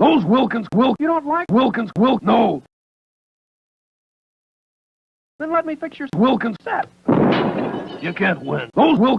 Those Wilkins Wilk. You don't like Wilkins Wilk? No. Then let me fix your Wilkins set. You can't win. Those Wilkins.